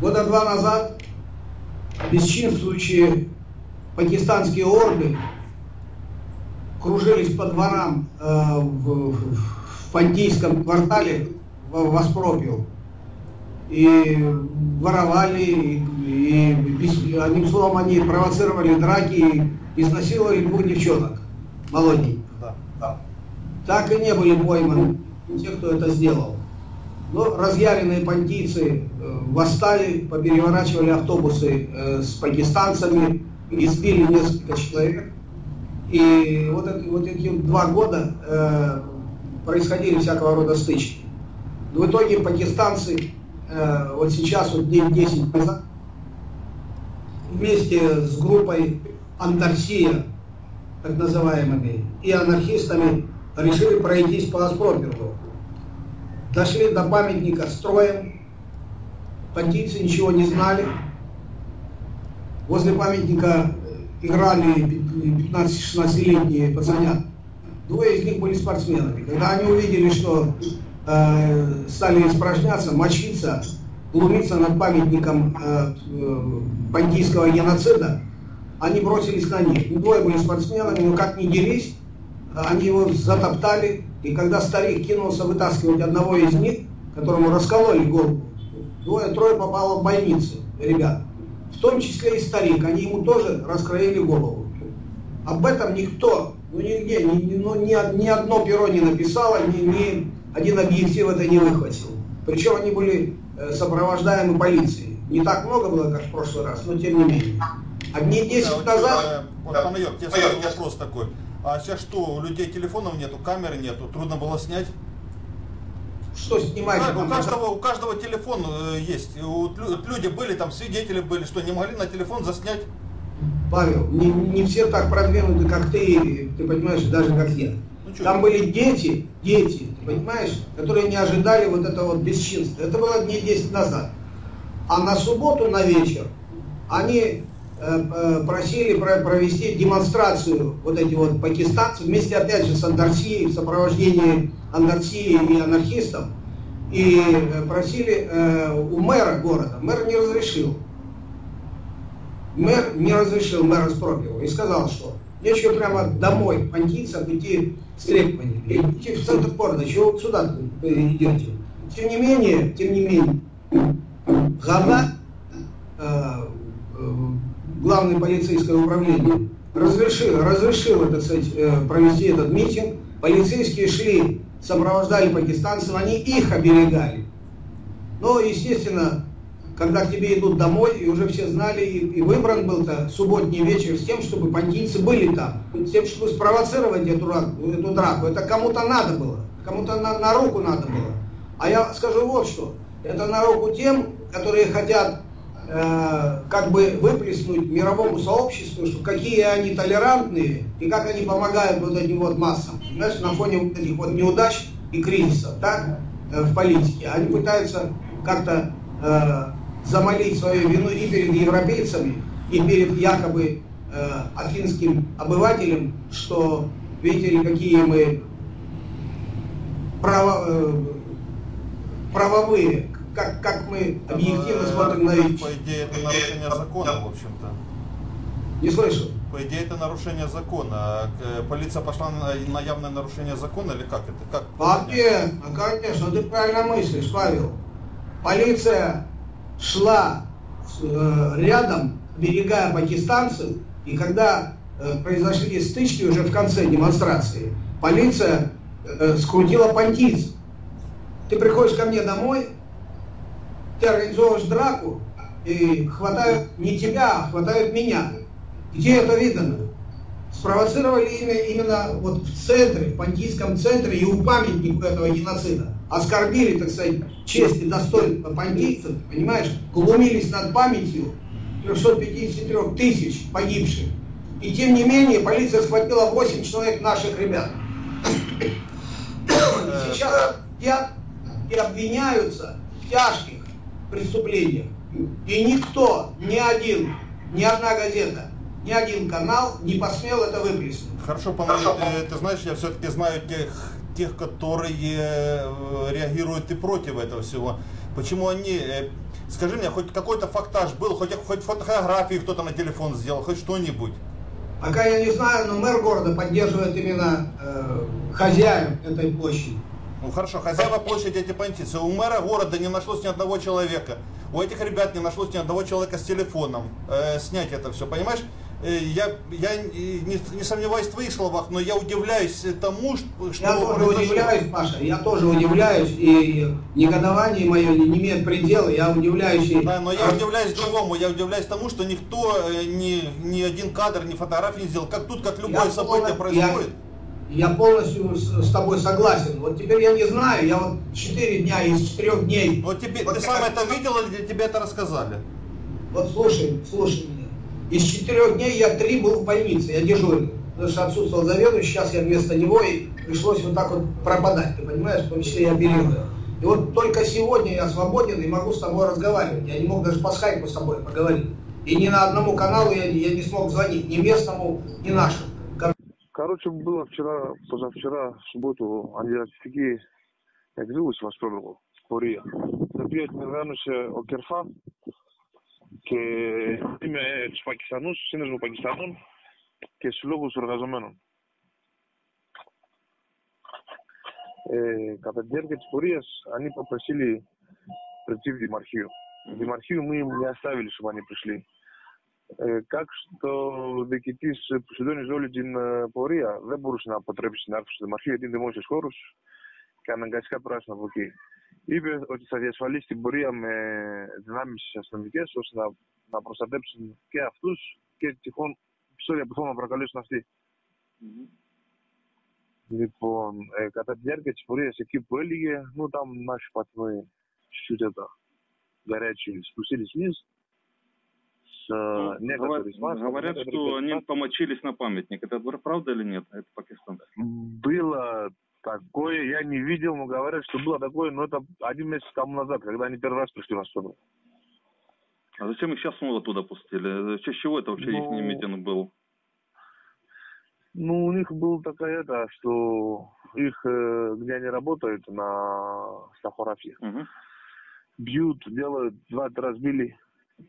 Года два назад бесчинствующие пакистанские орды кружились по дворам э, в, в Пантийском квартале в Воспропил. И воровали, и, и, одним словом, они провоцировали драки и изнасиловали двух девчонок молоденьких. Да, да. Так и не были пойманы те, кто это сделал. Но разъяренные пантийцы э, восстали, попереворачивали автобусы э, с пакистанцами, избили несколько человек. И вот, это, вот эти два года э, происходили всякого рода стычки. В итоге пакистанцы э, вот сейчас, вот день 10 назад, вместе с группой Антарсия, так называемыми, и анархистами решили пройтись по Аспропергу. Дошли до памятника строем, пантийцы ничего не знали. Возле памятника играли 15-16-летние пацанят. Двое из них были спортсменами. Когда они увидели, что э, стали испражняться, мочиться, глумиться над памятником э, э, бандитского геноцида, они бросились на них. Двое были спортсменами, но как ни дерись, они его затоптали, и когда старик кинулся вытаскивать одного из них, которому раскололи голову, двое-трое попало в больницу, ребят. В том числе и старик, они ему тоже раскроили голову. Об этом никто, ну нигде, ни, ну, ни, ни одно перо не написало, ни, ни один объектив это не выхватил. Причем они были э, сопровождаемы полицией. Не так много было, как в прошлый раз, но тем не менее. Одни 10 да, назад... Вот, да, Панайот, тебе сразу вопрос такой. А сейчас что, у людей телефонов нету, камеры нету, трудно было снять? Что снимать? У, у, каждого, у каждого телефон э, есть. У, люди были, там свидетели были, что не могли на телефон заснять? Павел, не, не все так продвинуты, как ты, ты понимаешь, даже как я. Ну, Там были дети, дети, ты понимаешь, которые не ожидали вот этого вот бесчинства. Это было дней 10 назад. А на субботу на вечер они просили провести демонстрацию вот эти вот пакистанцы вместе опять же с Андарсией, в сопровождении Андарсии и анархистов. И э, просили у мэра города. Мэр не разрешил. Мэр не разрешил мэра Спропилова и сказал, что нечего прямо домой пантийцам идти с требованиями. Идти в центр города, чего вы сюда идете? Тем не менее, тем не менее, Гана главное полицейское управление разрешило, разрешило так сказать, э, провести этот митинг. Полицейские шли, сопровождали пакистанцев, они их оберегали. Но, естественно, когда к тебе идут домой, и уже все знали, и, и выбран был-то субботний вечер с тем, чтобы бандитцы были там, с тем, чтобы спровоцировать эту, эту драку. Это кому-то надо было, кому-то на, на руку надо было. А я скажу вот что, это на руку тем, которые хотят как бы выплеснуть мировому сообществу, что какие они толерантные и как они помогают вот этим вот массам, знаешь, на фоне вот этих вот неудач и кризисов, так, э, в политике. Они пытаются как-то э, замолить свою вину и перед европейцами, и перед якобы э, афинским обывателем, что видите ли, какие мы право, э, правовые, как, как мы объективно смотрим на вещи. По идее, это нарушение закона, в общем-то. Не слышу. По идее, это нарушение закона. Э, полиция пошла на, на явное нарушение закона или как это? Как? Вообще, ну, конечно, ты правильно мыслишь, Павел. Полиция шла э, рядом, берегая пакистанцев, и когда э, произошли стычки уже в конце демонстрации, полиция э, скрутила пантиц. Ты приходишь ко мне домой, ты организовываешь драку, и хватают не тебя, а хватают меня. Где это видно? Спровоцировали имя именно вот в центре, в пантийском центре и у памятника этого геноцида. Оскорбили, так сказать, честь и достоинство пантийцев, понимаешь? Глумились над памятью 353 тысяч погибших. И тем не менее полиция схватила 8 человек наших ребят. И сейчас сидят и обвиняются в тяжких преступлениях. И никто, ни один, ни одна газета, ни один канал не посмел это выплеснуть. Хорошо, Павел, ты, ты знаешь, я все-таки знаю тех тех, которые э, реагируют и против этого всего. Почему они... Э, скажи мне, хоть какой-то фактаж был, хоть, хоть фотографии кто-то на телефон сделал, хоть что-нибудь? Пока я не знаю, но мэр города поддерживает именно э, хозяин этой площади. Ну хорошо, хозяева площади эти понятия. У мэра города не нашлось ни одного человека. У этих ребят не нашлось ни одного человека с телефоном. Э, снять это все, понимаешь? Э, я, я не, не сомневаюсь в твоих словах, но я удивляюсь тому, что... Я тоже произошло. удивляюсь, Паша, я тоже удивляюсь, и негодование мое не имеет предела, я удивляюсь. И... Да, но я удивляюсь другому, я удивляюсь тому, что никто, э, ни, ни один кадр, ни фотографии не сделал. Как тут, как любое я событие происходит. Я я полностью с, с тобой согласен. Вот теперь я не знаю, я вот 4 дня из 4 дней. Вот тебе, вот ты сам это видел или тебе это рассказали? Вот слушай, слушай меня. Из 4 дней я 3 был в больнице, я дежурный. Потому что отсутствовал заведующий, сейчас я вместо него и пришлось вот так вот пропадать, ты понимаешь, в том числе и оперировать. И вот только сегодня я свободен и могу с тобой разговаривать. Я не мог даже по скайпу с тобой поговорить. И ни на одному каналу я, я не смог звонить, ни местному, ни нашему. Короче, было вчера, позавчера, в субботу, они ратифики, як звилось вас пробовал, Кория. Наприят наверное, Окерфа, και είμαι της Πακιστανούς, σύνδεσμο Πακιστανών και συλλόγους εργαζομένων. Ε, κατά τη διάρκεια της πορείας, они попросили прийти в Демархию. В Демархию мы им не оставили, чтобы они пришли. как что διοικητής που συντώνησε όλη την πορεία δεν μπορούσε να αποτρέψει την άρθρωση του Δημαρχείου γιατί είναι δημόσιο χώρο και αναγκαστικά πράσινα από εκεί. Είπε ότι θα διασφαλίσει την πορεία με δυνάμει αστυνομικέ ώστε να, να προστατέψουν και αυτού και τυχόν επεισόδια που θέλουν να προκαλέσουν αυτοί. Mm-hmm. Λοιπόν, ε, κατά τη διάρκεια τη πορεία εκεί που έλεγε, ну там наши пацаны чуть-чуть это горячие спустились вниз, ну, некоторые говорят, говорят, что они помочились на памятник. Это правда или нет? Это Пакистан. Было такое, я не видел, но говорят, что было такое, но это один месяц тому назад, когда они первый раз пришли в Астану. А зачем их сейчас снова туда пустили? В честь чего это вообще ну, их митинг был? Ну, у них была такая это, что их, э, где они работают, на Сахарафе, угу. бьют, делают, два-три разбили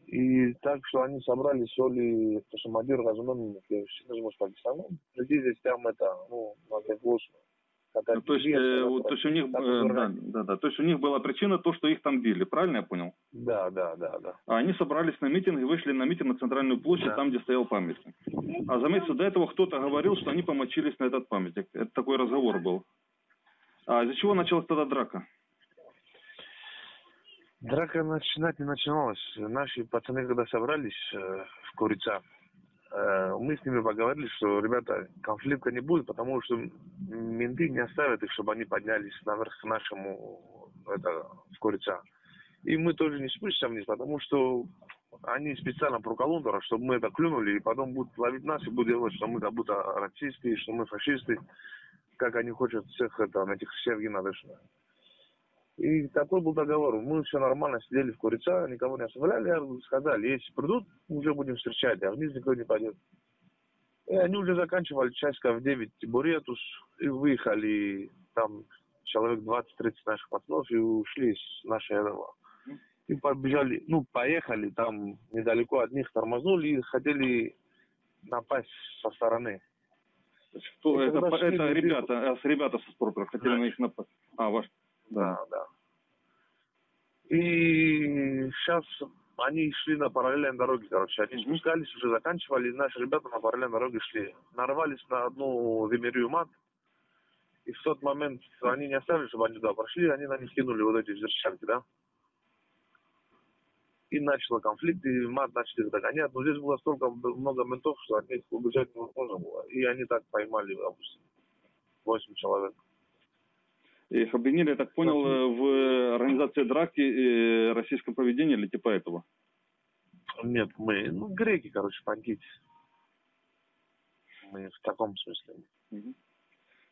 и так, что они собрали соли, то что Мадир разумен, синажму с Пакистаном, людей здесь прям это, ну, надо гложно. Ну, то есть, э, то есть у них, э, да, да, да, то есть у них была причина то, что их там били, правильно я понял? Да, да, да, да. А они собрались на митинг и вышли на митинг на центральную площадь, да. там, где стоял памятник. А заметьте, до этого кто-то говорил, что они помочились на этот памятник. Это такой разговор был. А из-за чего началась тогда драка? Драка начинать не начиналась. Наши пацаны, когда собрались э, в Курица, э, мы с ними поговорили, что, ребята, конфликта не будет, потому что менты не оставят их, чтобы они поднялись наверх к нашему это, в Курица. И мы тоже не спустимся вниз, потому что они специально проколондора, чтобы мы это клюнули, и потом будут ловить нас и будут делать, что мы как будто расисты, что мы фашисты, как они хотят всех это, на этих всех надышно. И такой был договор. Мы все нормально сидели в курица, никого не оставляли. Сказали, если придут, уже будем встречать, а вниз никто не пойдет. И они уже заканчивали часиков в 9 Буретус и выехали там человек 20-30 наших пацанов и ушли с нашей этого. И побежали, ну, поехали там недалеко от них, тормознули и хотели напасть со стороны. Что, это, это ребята, а, с ребята со спортера хотели да. на них напасть. А, ваш. Да, да. И сейчас они шли на параллельной дороге, короче. Они спускались, уже заканчивали, и наши ребята на параллельной дороге шли. Нарвались на одну Вимерию мат. И в тот момент они не оставили, чтобы они туда прошли, они на них кинули вот эти взрывчатки, да. И начал конфликт, и мат начали догонять. Но здесь было столько много ментов, что от них убежать невозможно было. И они так поймали, допустим, 8 человек. Их обвинили, я так понял, в организации драки и российском поведении или типа этого? Нет, мы, ну, греки, короче, бандиты. Мы в таком смысле.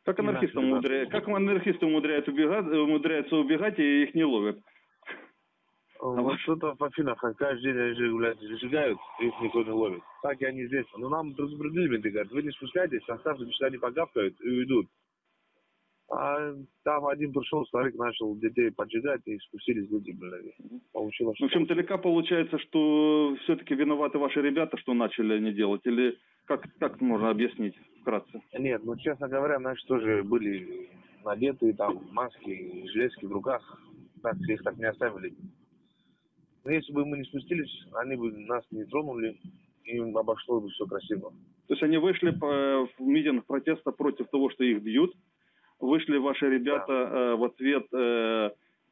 Как анархисты, умудряют, как анархисты умудряются убегать, умудряются убегать и их не ловят? А вот что-то в Афинах каждый день они блядь, сжигают, их никто не ловит. Так и они здесь. Но нам предупредили, говорят, вы не спускайтесь, оставьте, пусть они погавкают и уйдут. А там один пришел, старик начал детей поджигать, и спустились люди, блядь. Получилось, В общем, далека получается, что все-таки виноваты ваши ребята, что начали они делать, или как, как можно объяснить вкратце? Нет, ну, честно говоря, наши тоже были надеты, там, маски, железки в руках. Так, их так не оставили. Но если бы мы не спустились, они бы нас не тронули, и обошло бы все красиво. То есть они вышли по- в митинг протеста против того, что их бьют. Вышли ваши ребята э, в ответ э,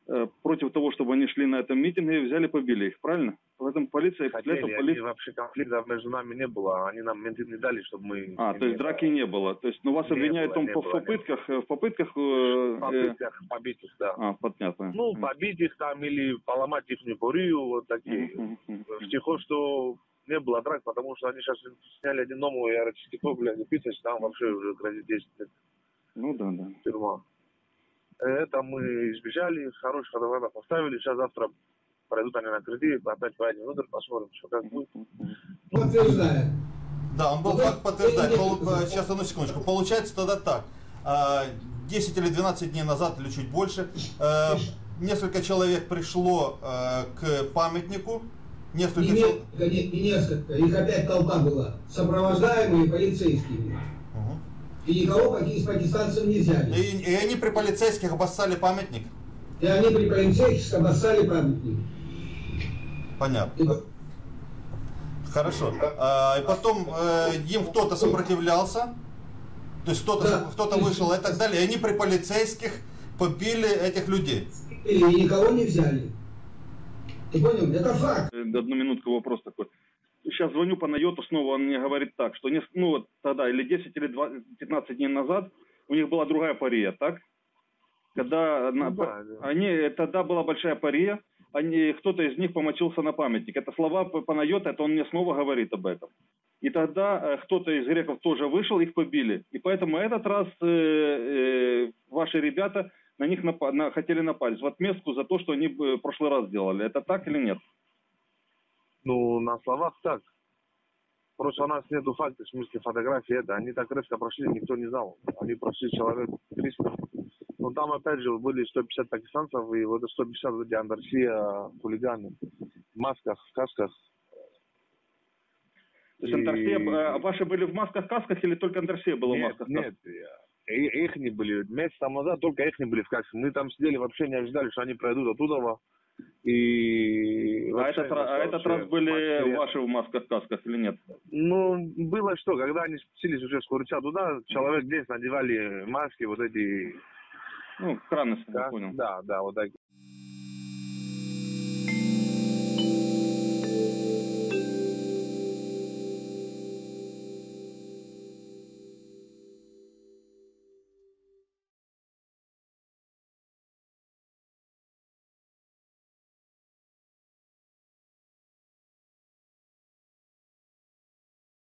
э, против того, чтобы они шли на этом митинге и взяли, побили их, правильно? Поэтому полиция, Хотели, этого полиция... вообще конфликта между нами не было, они нам менты не дали, чтобы мы... А, то есть драки не было. То есть, ну вас Не обвиняют было, не было, в не попытках, э, в попытках... э, В э, попытках побить их, да. А, понятно. Ну, побить их там или поломать их порию, вот такие. Втихо, что не было драк, потому что они сейчас сняли один новый аэрочистяков, блядь, писать, там вообще уже грозит 10 лет Ну да, да. тюрьма. Это мы избежали, хороших адвокатов поставили, сейчас завтра пройдут они на кредит, опять поедем внутрь, посмотрим, что как будет. Подтверждаю. Да, он был факт да, подтверждает. я не Пол- Сейчас, одну секундочку. Получается тогда так. А, 10 или 12 дней назад, или чуть больше, э, несколько человек пришло э, к памятнику. Не, Несколько человек... несколько, не, не несколько, их опять толпа была, сопровождаемые полицейскими. И никого из пакистанцев не взяли. И, и они при полицейских обоссали памятник. И они при полицейских обоссали памятник. Понятно. И Хорошо. А, и потом э, им кто-то сопротивлялся. То есть кто-то Да. кто-то вышел и так далее. И они при полицейских побили этих людей. и никого не взяли. Ты понял? Это факт. Э, Одну минутку вопрос такой. Сейчас звоню по Найоту снова, он мне говорит так, что нес- ну вот тогда, или 10, или 20, 15 дней назад, у них была другая пария, так? Когда на- Ну да, да. они, тогда была большая пария, они, кто-то из них помочился на памятник. Это слова Панайота, это он мне снова говорит об этом. И тогда э, кто-то из греков тоже вышел, их побили. И поэтому этот раз э, э, ваши ребята на них напа- на- хотели напасть в отместку за то, что они э, в прошлый раз сделали. Это так или нет? Ну, на словах так. Просто у нас нету фактов, в смысле фотографии это. Они так резко прошли, никто не знал. Они прошли человек 300. Но там опять же были 150 пакистанцев, и вот это 150 люди Андарсия, хулиганы. В масках, в касках. То есть И- Антарсия, э, ваши были в масках, касках или только Антарсия была в Нет, масках? нет. Их не были. Месяц там назад только их не были в касках. Мы там сидели, вообще не ожидали, что они пройдут оттуда. И А этот, а этот раз были вообще- ваши в масках, касках или нет? Ну, было что, когда они спустились уже с Курча туда, человек 10 надевали маски, вот эти... Ну, краны, я да, понял. Да, да, вот так.